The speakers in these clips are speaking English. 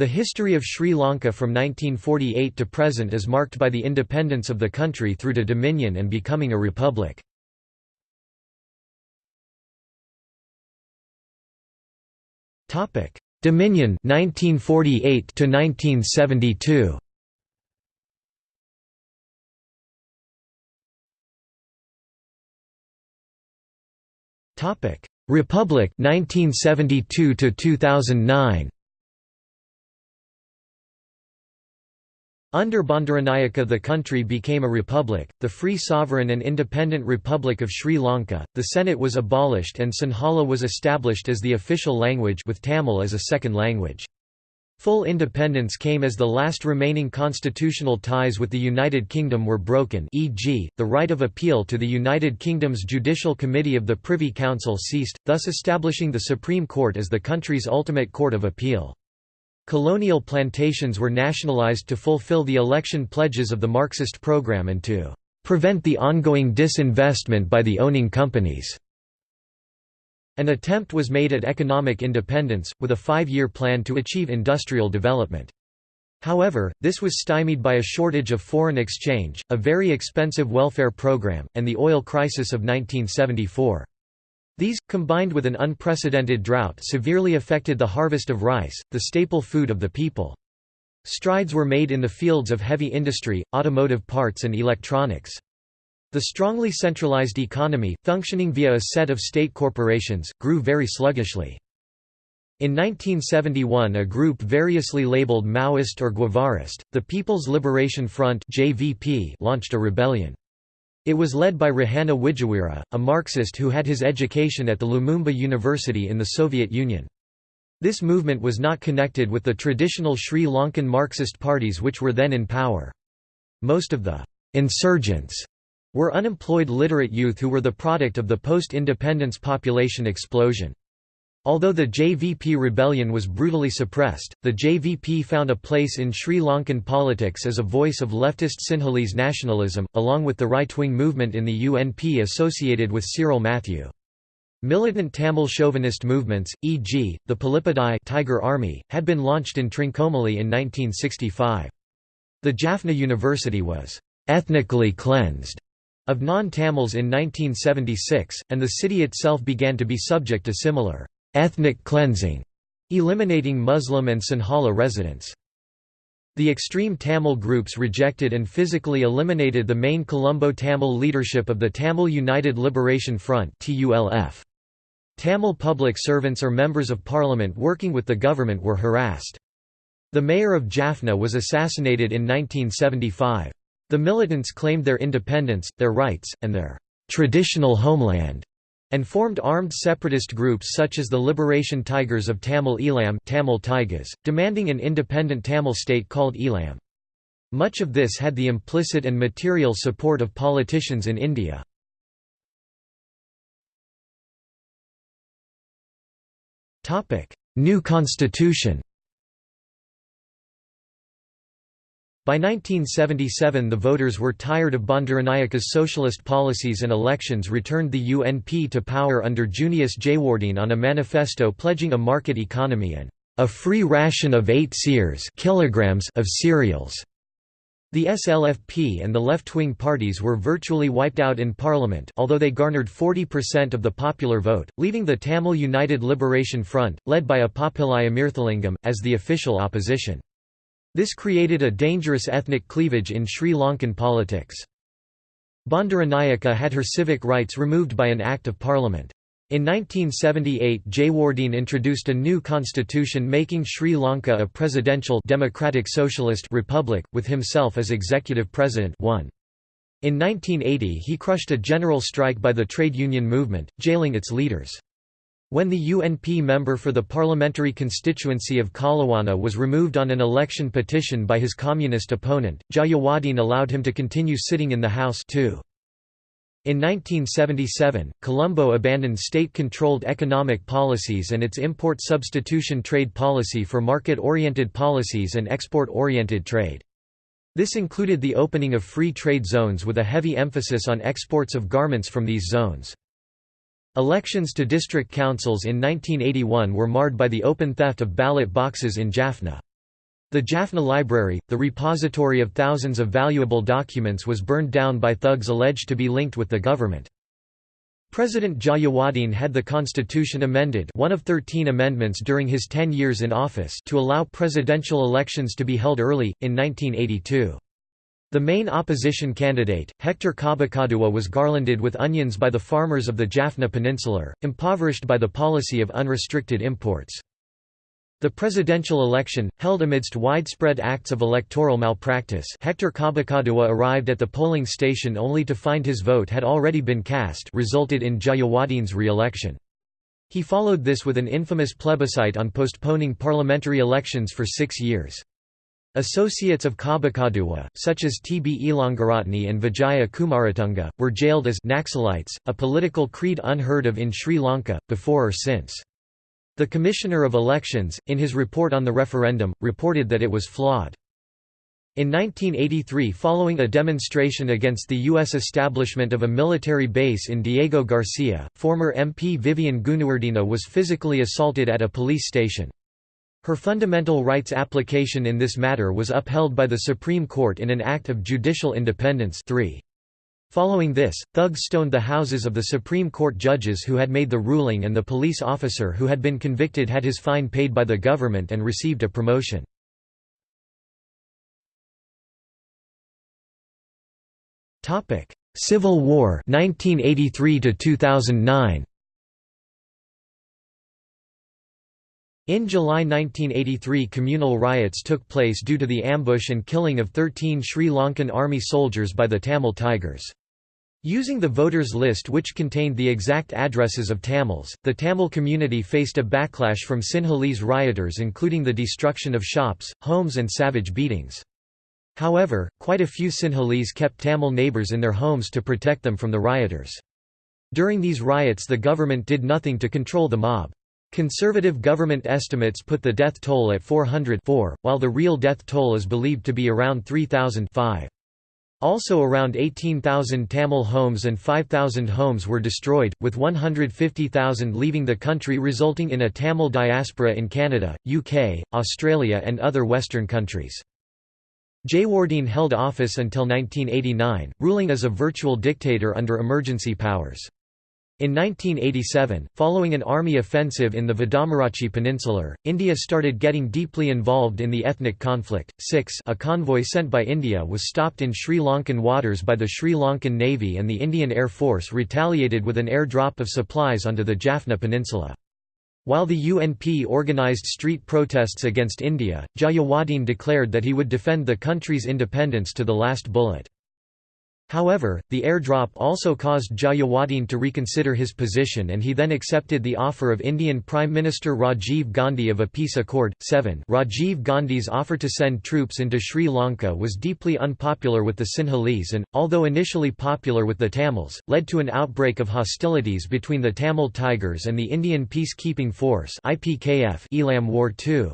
The history of Sri Lanka from 1948 to present is marked by the independence of the country through to dominion and becoming a republic. Dominion 1948 to 1972. Topic: Republic 1972 to 2009. Under Bandaranaike the country became a republic, the Free Sovereign and Independent Republic of Sri Lanka. The Senate was abolished and Sinhala was established as the official language with Tamil as a second language. Full independence came as the last remaining constitutional ties with the United Kingdom were broken e.g., the right of appeal to the United Kingdom's Judicial Committee of the Privy Council ceased, thus establishing the Supreme Court as the country's ultimate court of appeal. Colonial plantations were nationalised to fulfill the election pledges of the Marxist program and to "...prevent the ongoing disinvestment by the owning companies." An attempt was made at economic independence, with a five-year plan to achieve industrial development. However, this was stymied by a shortage of foreign exchange, a very expensive welfare program, and the oil crisis of 1974. These, combined with an unprecedented drought severely affected the harvest of rice, the staple food of the people. Strides were made in the fields of heavy industry, automotive parts and electronics. The strongly centralized economy, functioning via a set of state corporations, grew very sluggishly. In 1971 a group variously labeled Maoist or Guevarist, the People's Liberation Front launched a rebellion. It was led by Rohana Wijeweera, a Marxist who had his education at the Lumumba University in the Soviet Union. This movement was not connected with the traditional Sri Lankan Marxist parties which were then in power. Most of the «insurgents» were unemployed literate youth who were the product of the post-independence population explosion. Although the JVP rebellion was brutally suppressed, the JVP found a place in Sri Lankan politics as a voice of leftist Sinhalese nationalism, along with the right-wing movement in the UNP associated with Cyril Matthew. Militant Tamil chauvinist movements, e.g., the Palippadai Tiger Army, had been launched in Trincomalee in 1965. The Jaffna University was «ethnically cleansed» of non-Tamils in 1976, and the city itself began to be subject to similar ethnic cleansing, eliminating Muslim and Sinhala residents. The extreme Tamil groups rejected and physically eliminated the main Colombo Tamil leadership of the Tamil United Liberation Front Tamil public servants or members of parliament working with the government were harassed. The mayor of Jaffna was assassinated in 1975. The militants claimed their independence, their rights, and their traditional homeland, and formed armed separatist groups such as the Liberation Tigers of Tamil Eelam Tamil Tigers, demanding an independent Tamil state called Eelam. Much of this had the implicit and material support of politicians in India. New constitution By 1977 the voters were tired of Bandaranaike's socialist policies and elections returned the UNP to power under Junius Jayewardene on a manifesto pledging a market economy and a free ration of 8 seers kilograms of cereals. The SLFP and the left-wing parties were virtually wiped out in parliament although they garnered 40% of the popular vote, leaving the Tamil United Liberation Front, led by Appapillai Amirthalingam, as the official opposition. This created a dangerous ethnic cleavage in Sri Lankan politics. Bandaranaike had her civic rights removed by an Act of Parliament. In 1978 Jayewardene introduced a new constitution making Sri Lanka a presidential democratic socialist republic, with himself as executive president 1. In 1980 he crushed a general strike by the trade union movement, jailing its leaders. When the UNP member for the parliamentary constituency of Kalawana was removed on an election petition by his communist opponent, Jayewardene allowed him to continue sitting in the House too. In 1977, Colombo abandoned state-controlled economic policies and its import substitution trade policy for market-oriented policies and export-oriented trade. This included the opening of free trade zones with a heavy emphasis on exports of garments from these zones. Elections to district councils in 1981 were marred by the open theft of ballot boxes in Jaffna. The Jaffna Library, the repository of thousands of valuable documents was burned down by thugs alleged to be linked with the government. President Jayewardene had the constitution amended one of 13 amendments during his 10 years in office to allow presidential elections to be held early, in 1982. The main opposition candidate, Hector Kobbekaduwa was garlanded with onions by the farmers of the Jaffna Peninsula, impoverished by the policy of unrestricted imports. The presidential election, held amidst widespread acts of electoral malpractice Hector Kobbekaduwa arrived at the polling station only to find his vote had already been cast resulted in Jayewardene's re-election. He followed this with an infamous plebiscite on postponing parliamentary elections for six years. Associates of Kobbekaduwa, such as T. B. Ilangaratne and Vijaya Kumaratunga, were jailed as Naxalites, a political creed unheard of in Sri Lanka, before or since. The Commissioner of Elections, in his report on the referendum, reported that it was flawed. In 1983 following a demonstration against the U.S. establishment of a military base in Diego Garcia, former MP Vivienne Goonewardena was physically assaulted at a police station. Her fundamental rights application in this matter was upheld by the Supreme Court in an act of judicial independence 3. Following this, thugs stoned the houses of the Supreme Court judges who had made the ruling and the police officer who had been convicted had his fine paid by the government and received a promotion. Civil War 1983 to 2009 In July 1983 communal riots took place due to the ambush and killing of 13 Sri Lankan army soldiers by the Tamil Tigers. Using the voters' list which contained the exact addresses of Tamils, the Tamil community faced a backlash from Sinhalese rioters including the destruction of shops, homes and savage beatings. However, quite a few Sinhalese kept Tamil neighbours in their homes to protect them from the rioters. During these riots the government did nothing to control the mob. Conservative government estimates put the death toll at 404, while the real death toll is believed to be around 3,005. Also around 18,000 Tamil homes and 5,000 homes were destroyed, with 150,000 leaving the country resulting in a Tamil diaspora in Canada, UK, Australia and other Western countries. Jayewardene held office until 1989, ruling as a virtual dictator under emergency powers. In 1987, following an army offensive in the Vadamarachchi Peninsula, India started getting deeply involved in the ethnic conflict. 6 A convoy sent by India was stopped in Sri Lankan waters by the Sri Lankan Navy and the Indian Air Force retaliated with an airdrop of supplies onto the Jaffna Peninsula. While the UNP organized street protests against India, Jayewardene declared that he would defend the country's independence to the last bullet. However, the airdrop also caused Jayewardene to reconsider his position and he then accepted the offer of Indian Prime Minister Rajiv Gandhi of a peace accord. 7 Rajiv Gandhi's offer to send troops into Sri Lanka was deeply unpopular with the Sinhalese and, although initially popular with the Tamils, led to an outbreak of hostilities between the Tamil Tigers and the Indian Peacekeeping Force Eelam War II.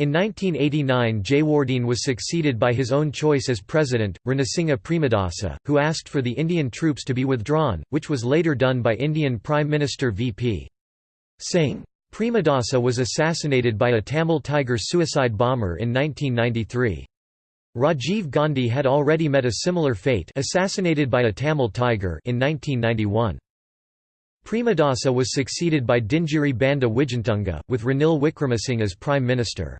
In 1989 Jayewardene was succeeded by his own choice as president, Ranasinghe Premadasa, who asked for the Indian troops to be withdrawn, which was later done by Indian Prime Minister V.P. Singh. Premadasa was assassinated by a Tamil Tiger suicide bomber in 1993. Rajiv Gandhi had already met a similar fate assassinated by a Tamil Tiger in 1991. Premadasa was succeeded by Dingiri Banda Wijetunga, with Ranil Wickremesinghe as Prime Minister.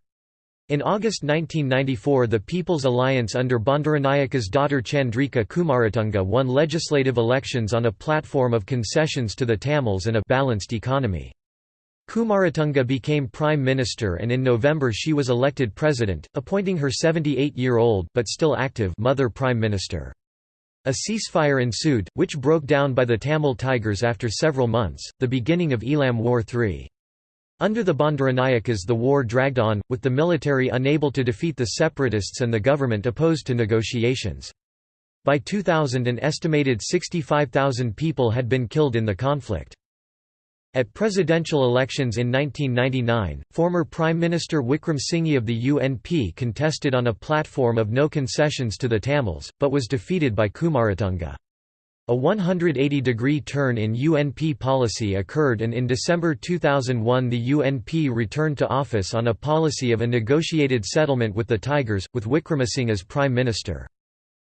In August 1994 the People's Alliance under Bandaranaike's daughter Chandrika Kumaratunga won legislative elections on a platform of concessions to the Tamils and a balanced economy. Kumaratunga became prime minister and in November she was elected president, appointing her 78-year-old but still active mother prime minister. A ceasefire ensued, which broke down by the Tamil Tigers after several months, the beginning of Eelam War III. Under the Bandaranaikes the war dragged on, with the military unable to defeat the separatists and the government opposed to negotiations. By 2000 an estimated 65,000 people had been killed in the conflict. At presidential elections in 1999, former Prime Minister Wickremesinghe of the UNP contested on a platform of no concessions to the Tamils, but was defeated by Kumaratunga. A 180-degree turn in UNP policy occurred and in December 2001 the UNP returned to office on a policy of a negotiated settlement with the Tigers, with Wickremesinghe as Prime Minister.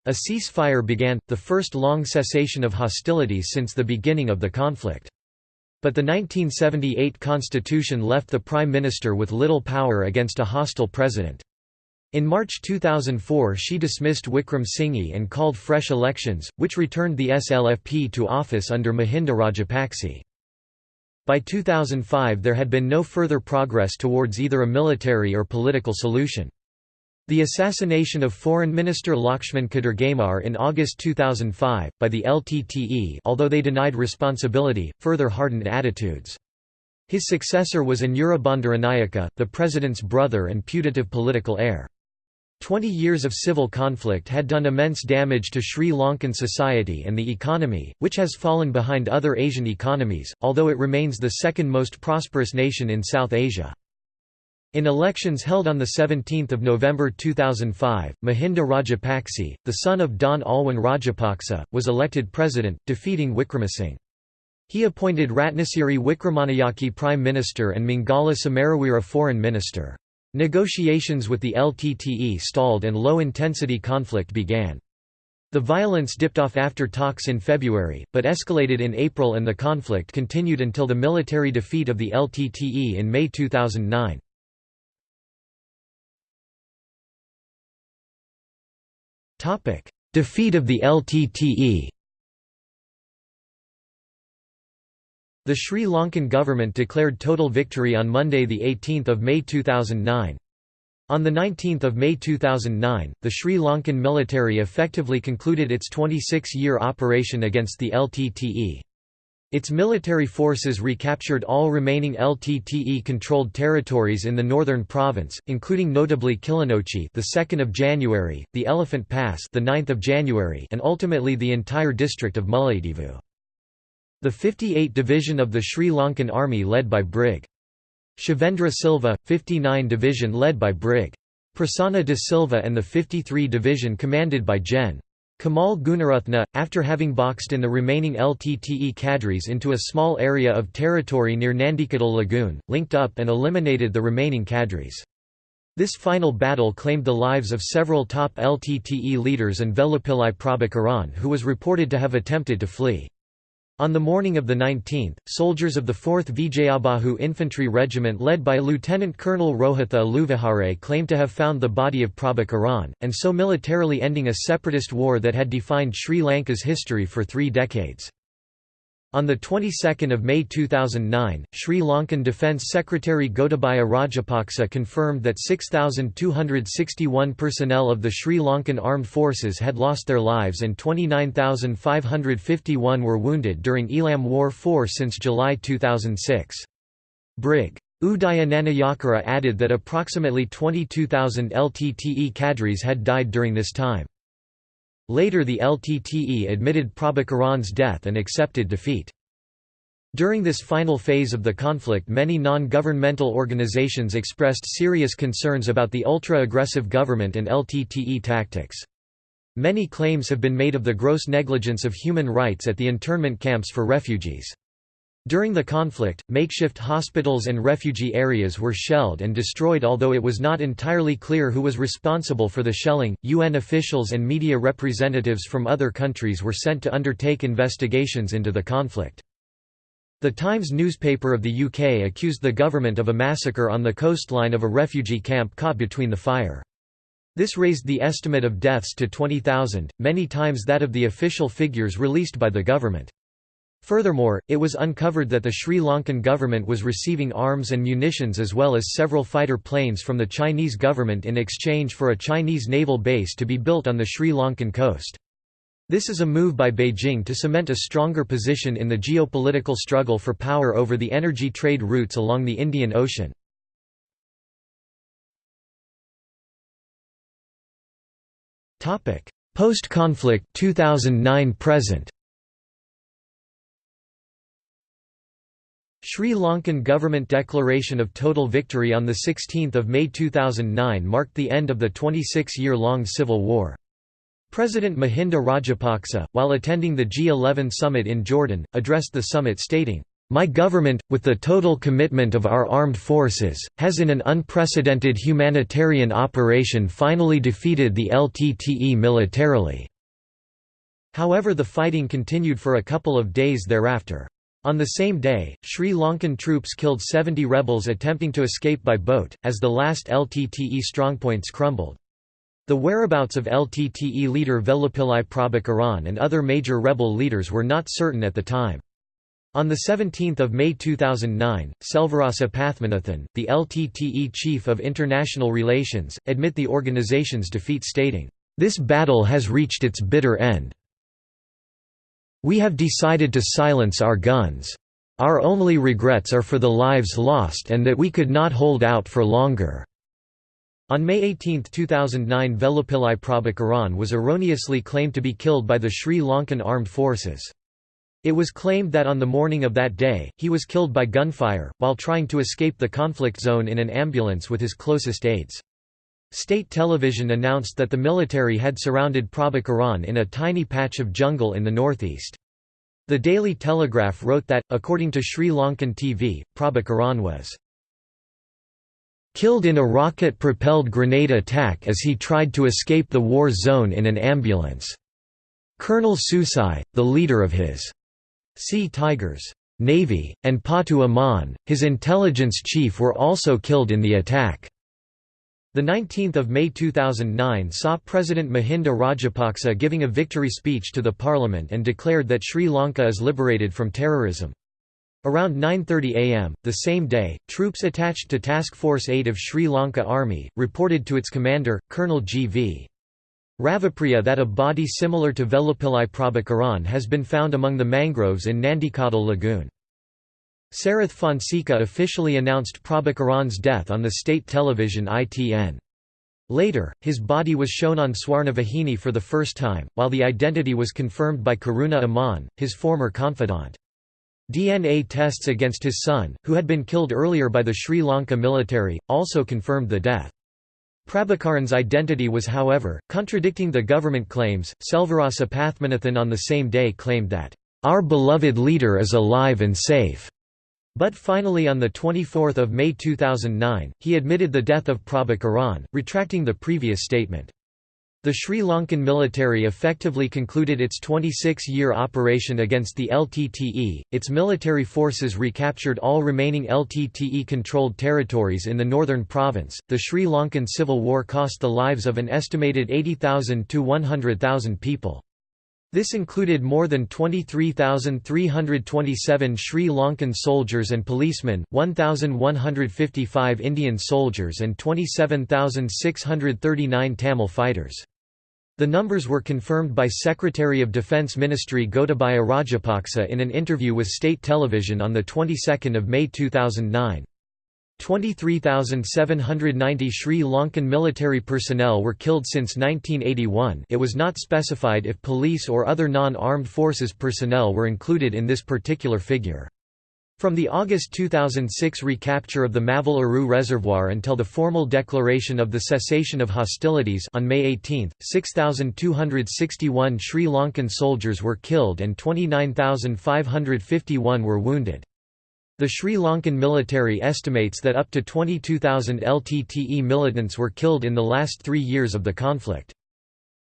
A ceasefire began, the first long cessation of hostilities since the beginning of the conflict. But the 1978 constitution left the Prime Minister with little power against a hostile president. In March 2004 she dismissed Wickremesinghe and called fresh elections, which returned the SLFP to office under Mahinda Rajapakse. By 2005 there had been no further progress towards either a military or political solution. The assassination of Foreign Minister Lakshman Kadirgamar in August 2005, by the LTTE although they denied responsibility, further hardened attitudes. His successor was Anura the president's brother and putative political heir. Twenty years of civil conflict had done immense damage to Sri Lankan society and the economy, which has fallen behind other Asian economies, although it remains the second most prosperous nation in South Asia. In elections held on 17 November 2005, Mahinda Rajapakse, the son of Don Alwyn Rajapaksa, was elected president, defeating Wickremesinghe. He appointed Ratnasiri Wickramanayake prime minister and Mangala Samaraweera foreign minister. Negotiations with the LTTE stalled and low-intensity conflict began. The violence dipped off after talks in February, but escalated in April and the conflict continued until the military defeat of the LTTE in May 2009. Defeat of the LTTE The Sri Lankan government declared total victory on Monday 18 May 2009. On 19 May 2009, the Sri Lankan military effectively concluded its 26-year operation against the LTTE. Its military forces recaptured all remaining LTTE-controlled territories in the northern province, including notably Kilinochchi, the 2nd of January, the Elephant Pass, the 9th of January, and ultimately the entire district of Mullaitivu. The 58 Division of the Sri Lankan Army led by Brig. Shavendra Silva, 59 Division led by Brig. Prasanna de Silva and the 53 Division commanded by Gen. Kamal Gunaratne, after having boxed in the remaining LTTE cadres into a small area of territory near Nandikadal Lagoon, linked up and eliminated the remaining cadres. This final battle claimed the lives of several top LTTE leaders and Velupillai Prabhakaran who was reported to have attempted to flee. On the morning of the 19th, soldiers of the 4th Vijayabahu Infantry Regiment led by Lieutenant Colonel Rohitha Aluvihare claimed to have found the body of Prabhakaran, and so militarily ending a separatist war that had defined Sri Lanka's history for three decades. On the 22nd of May 2009, Sri Lankan Defence Secretary Gotabaya Rajapaksa confirmed that 6,261 personnel of the Sri Lankan Armed Forces had lost their lives and 29,551 were wounded during Eelam War 4 since July 2006. Brig. Udaya Nanayakkara added that approximately 22,000 LTTE cadres had died during this time. Later the LTTE admitted Prabhakaran's death and accepted defeat. During this final phase of the conflict many non-governmental organizations expressed serious concerns about the ultra-aggressive government and LTTE tactics. Many claims have been made of the gross negligence of human rights at the internment camps for refugees. During the conflict, makeshift hospitals and refugee areas were shelled and destroyed although it was not entirely clear who was responsible for the shelling. UN officials and media representatives from other countries were sent to undertake investigations into the conflict. The Times newspaper of the UK accused the government of a massacre on the coastline of a refugee camp caught between the fire. This raised the estimate of deaths to 20,000, many times that of the official figures released by the government. Furthermore, it was uncovered that the Sri Lankan government was receiving arms and munitions as well as several fighter planes from the Chinese government in exchange for a Chinese naval base to be built on the Sri Lankan coast. This is a move by Beijing to cement a stronger position in the geopolitical struggle for power over the energy trade routes along the Indian Ocean. Post-conflict 2009 present Sri Lankan government declaration of total victory on 16 May 2009 marked the end of the 26-year-long civil war. President Mahinda Rajapaksa, while attending the G11 summit in Jordan, addressed the summit stating, "...my government, with the total commitment of our armed forces, has in an unprecedented humanitarian operation finally defeated the LTTE militarily." However the fighting continued for a couple of days thereafter. On the same day, Sri Lankan troops killed 70 rebels attempting to escape by boat, as the last LTTE strongpoints crumbled. The whereabouts of LTTE leader Velupillai Prabhakaran and other major rebel leaders were not certain at the time. On 17 May 2009, Selvarasa Pathmanathan, the LTTE chief of international relations, admit the organization's defeat stating, "...this battle has reached its bitter end. We have decided to silence our guns. Our only regrets are for the lives lost and that we could not hold out for longer." On May 18, 2009 Velupillai Prabhakaran was erroneously claimed to be killed by the Sri Lankan armed forces. It was claimed that on the morning of that day, he was killed by gunfire, while trying to escape the conflict zone in an ambulance with his closest aides. State television announced that the military had surrounded Prabhakaran in a tiny patch of jungle in the northeast. The Daily Telegraph wrote that, according to Sri Lankan TV, Prabhakaran was killed in a rocket-propelled grenade attack as he tried to escape the war zone in an ambulance. Colonel Susai, the leader of his Sea Tigers Navy, and Pottu Amman, his intelligence chief were also killed in the attack. The 19th of May 2009 saw President Mahinda Rajapaksa giving a victory speech to the parliament and declared that Sri Lanka is liberated from terrorism. Around 9.30 am, the same day, troops attached to Task Force 8 of Sri Lanka Army, reported to its commander, Colonel G.V. Ravipriya that a body similar to Velupillai Prabhakaran has been found among the mangroves in Nandikadal Lagoon. Sarath Fonseka officially announced Prabhakaran's death on the state television ITN. Later, his body was shown on Swarnavahini for the first time, while the identity was confirmed by Karuna Amman, his former confidant. DNA tests against his son, who had been killed earlier by the Sri Lanka military, also confirmed the death. Prabhakaran's identity was however, contradicting the government claims. Selvarasa Pathmanathan on the same day claimed that, "...our beloved leader is alive and safe." But finally on 24 May 2009, he admitted the death of Prabhakaran, retracting the previous statement. The Sri Lankan military effectively concluded its 26-year operation against the LTTE, its military forces recaptured all remaining LTTE-controlled territories in the northern province. The Sri Lankan civil war cost the lives of an estimated 80,000 to 100,000 people. This included more than 23,327 Sri Lankan soldiers and policemen, 1,155 Indian soldiers and 27,639 Tamil fighters. The numbers were confirmed by Secretary of Defence Ministry Gotabaya Rajapaksa in an interview with state television on the 22nd of May 2009. 23,790 Sri Lankan military personnel were killed since 1981 it was not specified if police or other non-armed forces personnel were included in this particular figure. From the August 2006 recapture of the Mavil Aru Reservoir until the formal declaration of the cessation of hostilities on May 18, 6,261 Sri Lankan soldiers were killed and 29,551 were wounded. The Sri Lankan military estimates that up to 22,000 LTTE militants were killed in the last three years of the conflict.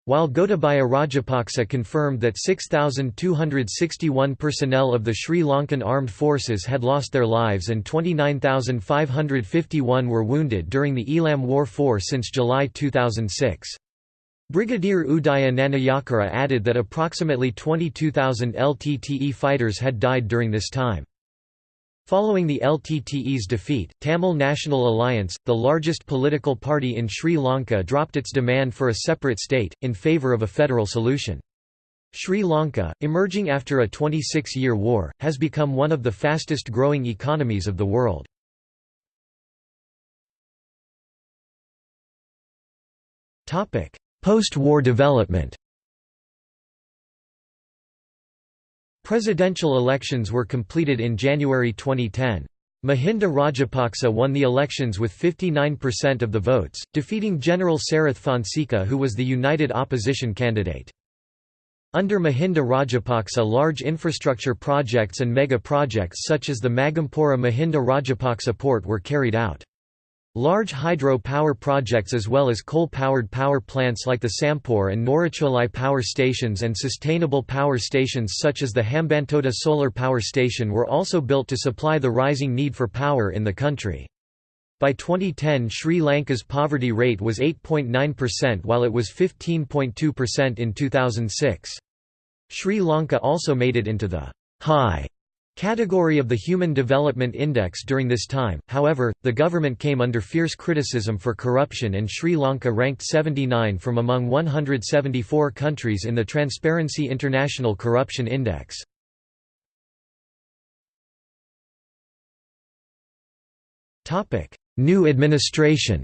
While Gotabaya Rajapaksa confirmed that 6,261 personnel of the Sri Lankan armed forces had lost their lives and 29,551 were wounded during the Eelam War 4 since July 2006. Brigadier Udaya Nanayakkara added that approximately 22,000 LTTE fighters had died during this time. Following the LTTE's defeat, Tamil National Alliance, the largest political party in Sri Lanka dropped its demand for a separate state, in favour of a federal solution. Sri Lanka, emerging after a 26-year war, has become one of the fastest growing economies of the world. Post-war development Presidential elections were completed in January 2010. Mahinda Rajapaksa won the elections with 59% of the votes, defeating General Sarath Fonseka who was the united opposition candidate. Under Mahinda Rajapaksa large infrastructure projects and mega projects such as the Magampura Mahinda Rajapaksa port were carried out. Large hydro power projects as well as coal-powered power plants like the Sampur and Norochcholai power stations and sustainable power stations such as the Hambantota solar power station were also built to supply the rising need for power in the country. By 2010 Sri Lanka's poverty rate was 8.9% while it was 15.2% in 2006. Sri Lanka also made it into the high category of the Human Development Index during this time, however, the government came under fierce criticism for corruption and Sri Lanka ranked 79 from among 174 countries in the Transparency International Corruption Index. New administration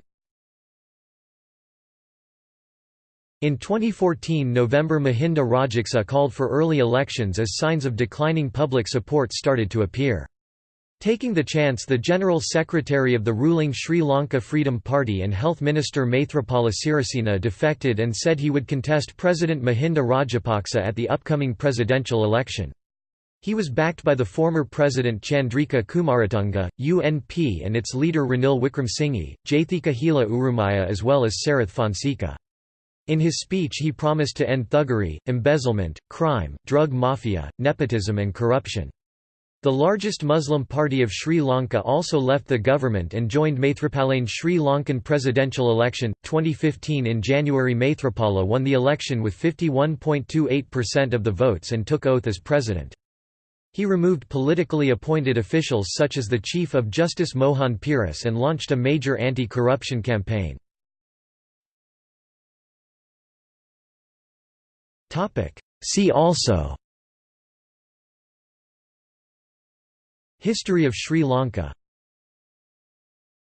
In 2014 November Mahinda Rajapaksa called for early elections as signs of declining public support started to appear. Taking the chance the General Secretary of the ruling Sri Lanka Freedom Party and Health Minister Maithripala Sirisena defected and said he would contest President Mahinda Rajapaksa at the upcoming presidential election. He was backed by the former President Chandrika Kumaratunga, UNP and its leader Ranil Wickremesinghe, Jathika Hela Urumaya as well as Sarath Fonseka. In his speech he promised to end thuggery, embezzlement, crime, drug mafia, nepotism and corruption. The largest Muslim party of Sri Lanka also left the government and joined Maithripala's Sri Lankan presidential election, 2015 in January Maithripala won the election with 51.28% of the votes and took oath as president. He removed politically appointed officials such as the Chief of Justice Mohan Peiris and launched a major anti-corruption campaign. See also History of Sri Lanka